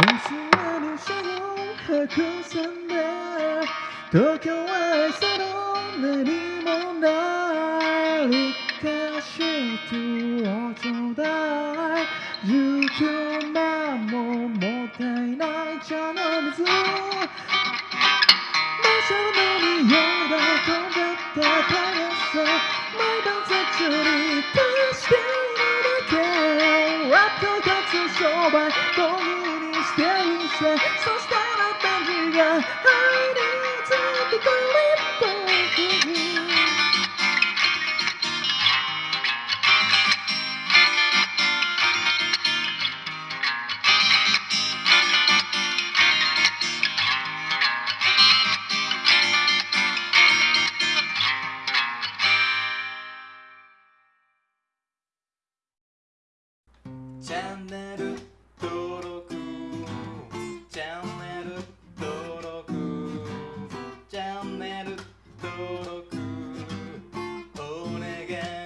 に車を白線で東京へその何もないかしてをちょうだい19万ももったいない茶の水馬車の匂いが飛んじゃった速さ毎晩途中に足しているだけラップ立つ商売道具にしてみせそしたら感じが入りつってくれたチャンネル again.